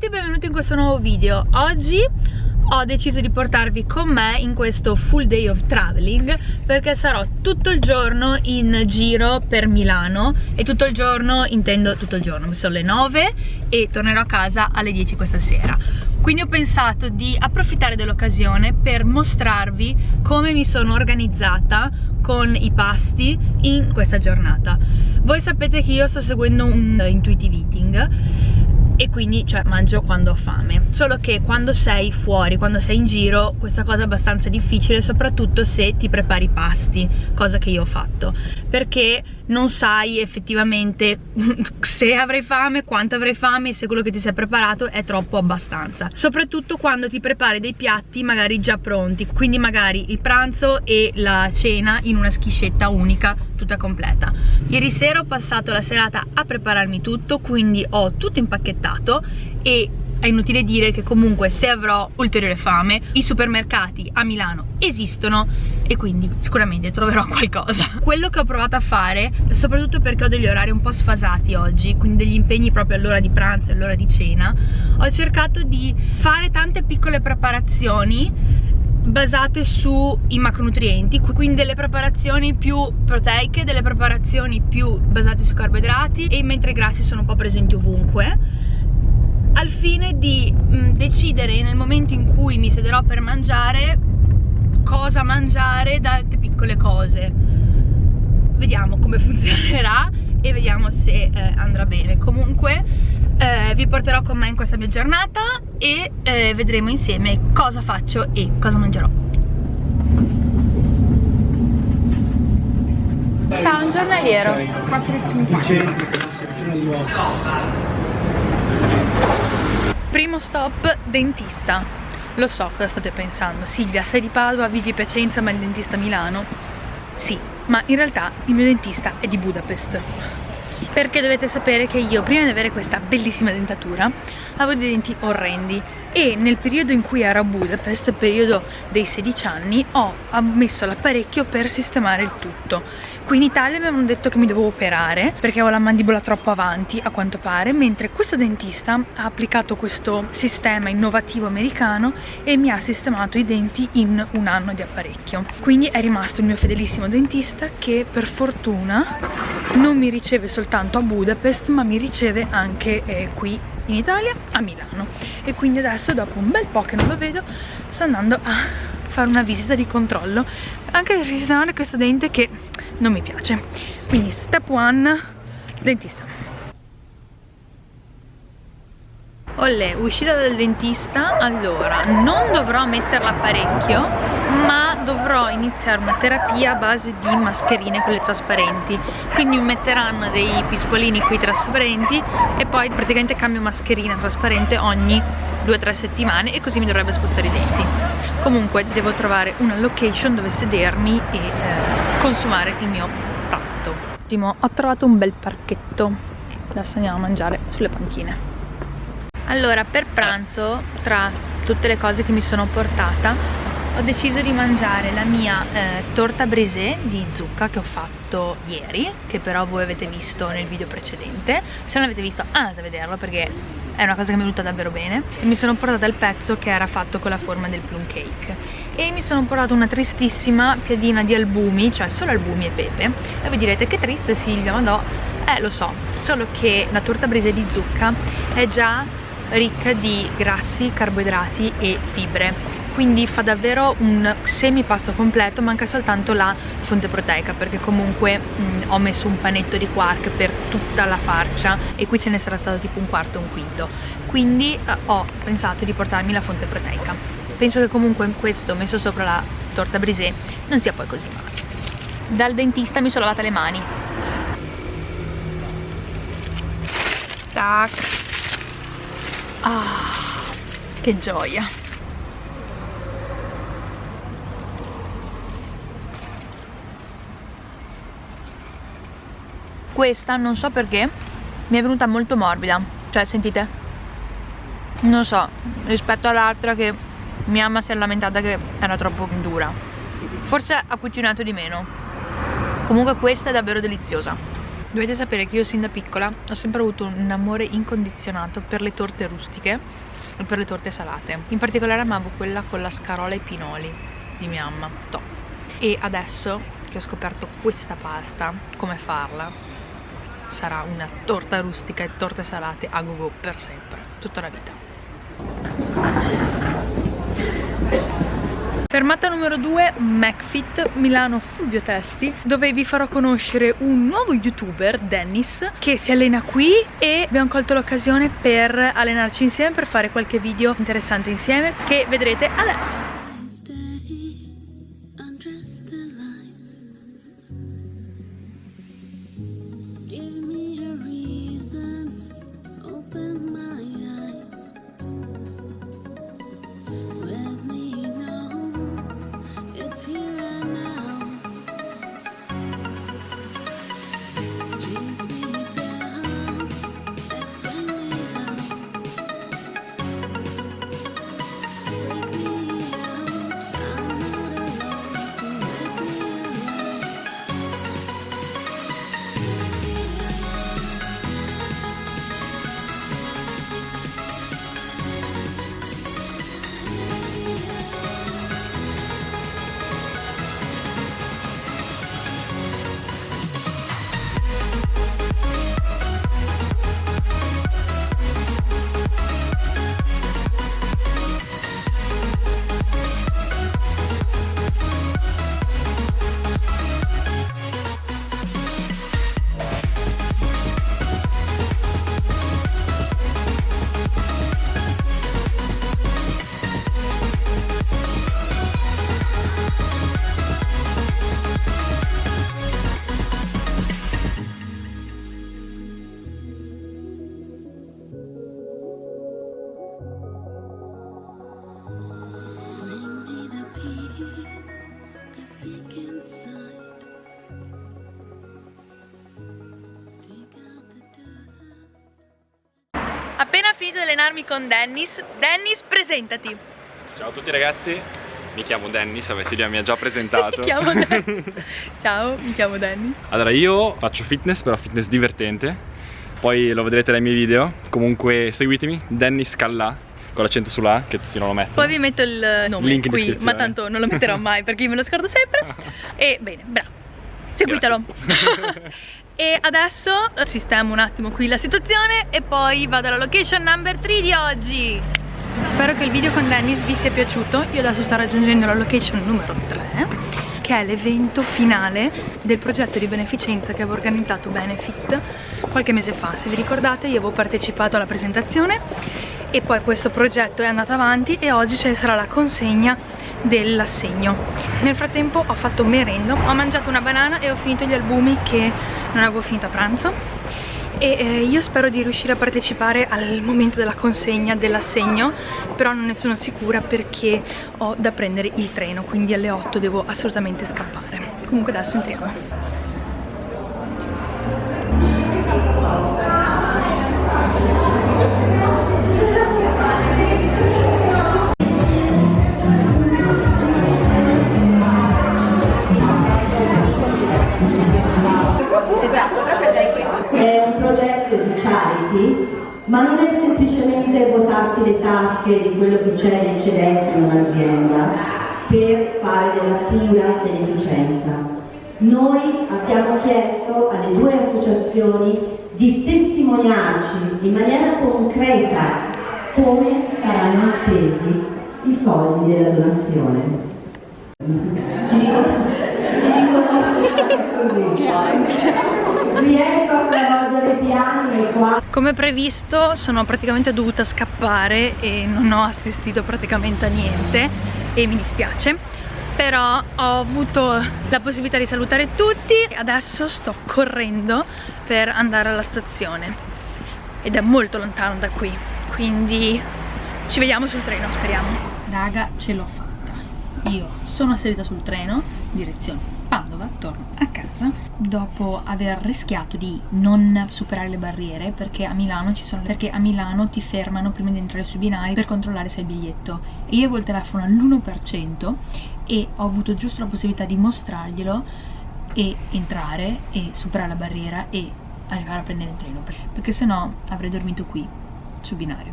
tutti e benvenuti in questo nuovo video. Oggi ho deciso di portarvi con me in questo full day of traveling perché sarò tutto il giorno in giro per Milano e tutto il giorno, intendo tutto il giorno, sono le 9 e tornerò a casa alle 10 questa sera. Quindi ho pensato di approfittare dell'occasione per mostrarvi come mi sono organizzata con i pasti in questa giornata. Voi sapete che io sto seguendo un intuitive eating e quindi cioè mangio quando ho fame. Solo che quando sei fuori, quando sei in giro questa cosa è abbastanza difficile soprattutto se ti prepari pasti cosa che io ho fatto. Perché non sai effettivamente se avrai fame, quanto avrai fame e se quello che ti sei preparato è troppo abbastanza. Soprattutto quando ti prepari dei piatti magari già pronti. Quindi magari il pranzo e la cena in una schiscetta unica tutta completa. Ieri sera ho passato la serata a prepararmi tutto quindi ho tutto impacchettato e è inutile dire che comunque se avrò ulteriore fame i supermercati a Milano esistono e quindi sicuramente troverò qualcosa. Quello che ho provato a fare soprattutto perché ho degli orari un po' sfasati oggi quindi degli impegni proprio all'ora di pranzo e all'ora di cena ho cercato di fare tante piccole preparazioni basate sui macronutrienti quindi delle preparazioni più proteiche delle preparazioni più basate sui carboidrati e mentre i grassi sono un po' presenti ovunque. Al fine di mh, mm, decidere nel momento in cui mi sederò per mangiare cosa mangiare da piccole cose. Vediamo come funzionerà e vediamo se eh, andrà bene. Comunque eh, vi porterò con me in questa mia giornata e eh, vedremo insieme cosa faccio e cosa mangerò. Ciao un giornaliero. 4,50 primo stop dentista. Lo so cosa state pensando. Silvia sei di Padova, vivi Piacenza ma il dentista Milano sì, ma in realtà il mio dentista è di Budapest. Perché dovete sapere che io prima di avere questa bellissima dentatura avevo dei denti orrendi e nel periodo in cui ero a Budapest, periodo dei 16 anni, ho messo l'apparecchio per sistemare il tutto. Qui in Italia mi avevano detto che mi dovevo operare perché avevo la mandibola troppo avanti a quanto pare, mentre questo dentista ha applicato questo sistema innovativo americano e mi ha sistemato i denti in un anno di apparecchio. Quindi è rimasto il mio fedelissimo dentista che per fortuna non mi riceve soltanto a Budapest ma mi riceve anche eh, qui in Italia a Milano. E quindi adesso dopo un bel po' che non lo vedo sto andando a fare una visita di controllo. Anche per sistemare questo dente che non mi piace. Quindi step one dentista. Olle, uscita dal dentista, allora non dovrò mettere l'apparecchio ma dovrò iniziare una terapia a base di mascherine quelle trasparenti. Quindi mi metteranno dei pispolini qui trasparenti e poi praticamente cambio mascherina trasparente ogni 2-3 settimane e così mi dovrebbe spostare i denti. Comunque devo trovare una location dove sedermi e eh, consumare il mio pasto. Ho trovato un bel parchetto. Adesso andiamo a mangiare sulle panchine. Allora per pranzo tra tutte le cose che mi sono portata ho deciso di mangiare la mia eh, torta brisée di zucca che ho fatto ieri che però voi avete visto nel video precedente. Se non l'avete visto andate a vederlo perché è una cosa che mi è venuta davvero bene. E mi sono portata il pezzo che era fatto con la forma del plum cake. E mi sono portata una tristissima piadina di albumi cioè solo albumi e pepe. E voi direte che triste Silvia ma no. Eh lo so solo che la torta brisée di zucca è già ricca di grassi, carboidrati e fibre. Quindi fa davvero un semipasto completo manca soltanto la fonte proteica perché comunque mh, ho messo un panetto di quark per tutta la farcia e qui ce ne sarà stato tipo un quarto un quinto. Quindi eh, ho pensato di portarmi la fonte proteica. Penso che comunque questo messo sopra la torta brisée non sia poi così male. Dal dentista mi sono lavata le mani. Tac Ah, che gioia. Questa non so perché mi è venuta molto morbida. Cioè, sentite? Non so, rispetto all'altra che mia mamma si è lamentata che era troppo dura. Forse ha cucinato di meno. Comunque questa è davvero deliziosa. Dovete sapere che io sin da piccola ho sempre avuto un amore incondizionato per le torte rustiche e per le torte salate. In particolare amavo quella con la scarola e i pinoli di mia mamma, top. E adesso che ho scoperto questa pasta, come farla, sarà una torta rustica e torte salate a go go per sempre, tutta la vita. Fermata numero 2, McFit, Milano Fulvio Testi, dove vi farò conoscere un nuovo youtuber, Dennis, che si allena qui e abbiamo colto l'occasione per allenarci insieme, per fare qualche video interessante insieme, che vedrete adesso. Finito di allenarmi con Dennis, Dennis presentati. Ciao a tutti ragazzi, mi chiamo Dennis, vabbè Silvia mi ha già presentato. Mi chiamo Dennis. Ciao, mi chiamo Dennis. Allora io faccio fitness, però fitness divertente. Poi lo vedrete dai miei video. Comunque seguitemi, Dennis Callà con l'accento sulla che tutti non lo mettono. Poi vi metto il nome Link in qui, ma tanto non lo metterò mai perché io me lo scordo sempre. E bene, bravo, seguitelo E adesso sistemo un attimo qui la situazione e poi vado alla location number 3 di oggi. Spero che il video con Dennis vi sia piaciuto. Io adesso sto raggiungendo la location numero 3 che è l'evento finale del progetto di beneficenza che avevo organizzato Benefit qualche mese fa. Se vi ricordate io avevo partecipato alla presentazione e poi questo progetto è andato avanti e oggi ci sarà la consegna dell'assegno. Nel frattempo ho fatto merendo ho mangiato una banana e ho finito gli albumi che non avevo finito a pranzo. E eh, io spero di riuscire a partecipare al momento della consegna dell'assegno però non ne sono sicura perché ho da prendere il treno quindi alle 8 devo assolutamente scappare. Comunque adesso entriamo semplicemente votarsi le tasche di quello che c'è in eccedenza in un'azienda per fare della pura beneficenza. Noi abbiamo chiesto alle due associazioni di testimoniarci in maniera concreta come saranno spesi i soldi della donazione. Come previsto sono praticamente dovuta scappare e non ho assistito praticamente a niente e mi dispiace. Però ho avuto la possibilità di salutare tutti. E adesso sto correndo per andare alla stazione. Ed è molto lontano da qui quindi ci vediamo sul treno speriamo. Raga ce l'ho fatta io sono salita sul treno direzione Padova torno a casa dopo aver rischiato di non superare le barriere perché a Milano ci sono perché a Milano ti fermano prima di entrare sui binari per controllare se hai il biglietto. E io avevo il telefono all'1% e ho avuto giusto la possibilità di mostrarglielo e entrare e superare la barriera e arrivare a prendere il treno perché sennò avrei dormito qui sul binario.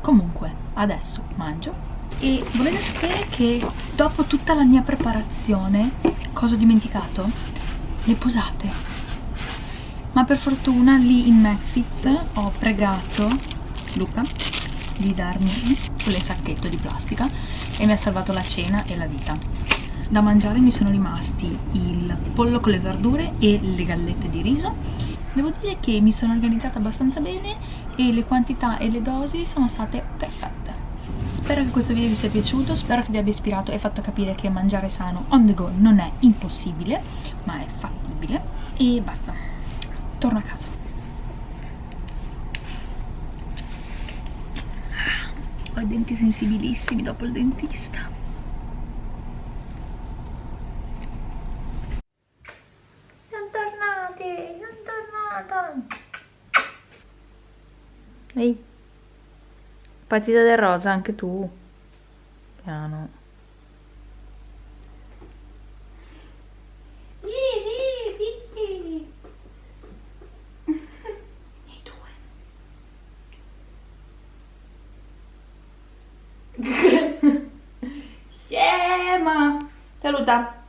Comunque adesso mangio e volete sapere che dopo tutta la mia preparazione cosa ho dimenticato? le posate. Ma per fortuna lì in McFit ho pregato Luca di darmi quel sacchetto di plastica e mi ha salvato la cena e la vita. Da mangiare mi sono rimasti il pollo con le verdure e le gallette di riso. Devo dire che mi sono organizzata abbastanza bene e le quantità e le dosi sono state perfette spero che questo video vi sia piaciuto spero che vi abbia ispirato e fatto capire che mangiare sano on the go non è impossibile ma è fattibile. E basta. Torno a casa. Ho i denti sensibilissimi dopo il dentista. Ehi, partita del rosa anche tu. Piano. I due. Scema. Saluta.